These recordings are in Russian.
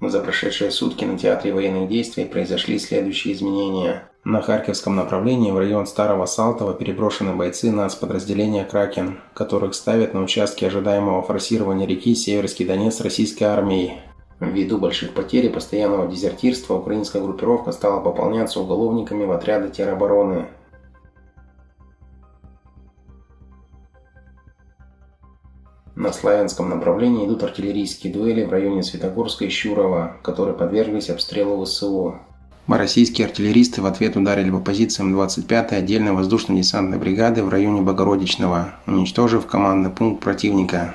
За прошедшие сутки на театре военных действий произошли следующие изменения. На Харьковском направлении в район Старого Салтова переброшены бойцы нацподразделения «Кракен», которых ставят на участке ожидаемого форсирования реки Северский Донец российской армией. Ввиду больших потерь и постоянного дезертирства украинская группировка стала пополняться уголовниками в отряды теробороны. На Славянском направлении идут артиллерийские дуэли в районе Светогорска и Щурова, которые подверглись обстрелу ВСУ. Российские артиллеристы в ответ ударили по позициям 25-й отдельной воздушно-десантной бригады в районе Богородичного, уничтожив командный пункт противника.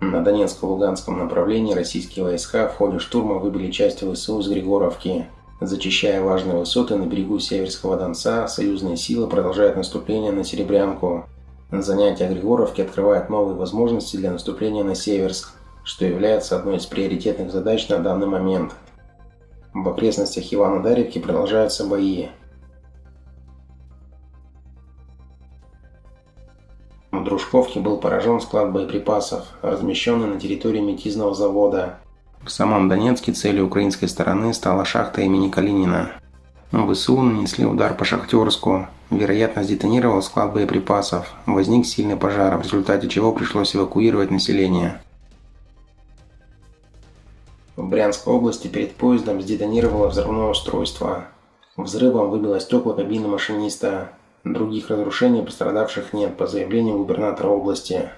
На Донецко-Луганском направлении российские войска в ходе штурма выбили часть ВСУ с Григоровки. Зачищая важные высоты на берегу Северского Донца, союзные силы продолжают наступление на Серебрянку. Занятие Григоровки открывает новые возможности для наступления на Северск, что является одной из приоритетных задач на данный момент. В окрестностях Ивана-Даревки продолжаются бои. В Дружковке был поражен склад боеприпасов, размещенный на территории метизного завода. В самом Донецке целью украинской стороны стала шахта имени Калинина. ВСУ нанесли удар по Шахтерску. Вероятно, сдетонировал склад боеприпасов. Возник сильный пожар, в результате чего пришлось эвакуировать население. В Брянской области перед поездом сдетонировало взрывное устройство. Взрывом выбило стекла кабины машиниста. Других разрушений пострадавших нет, по заявлению губернатора области.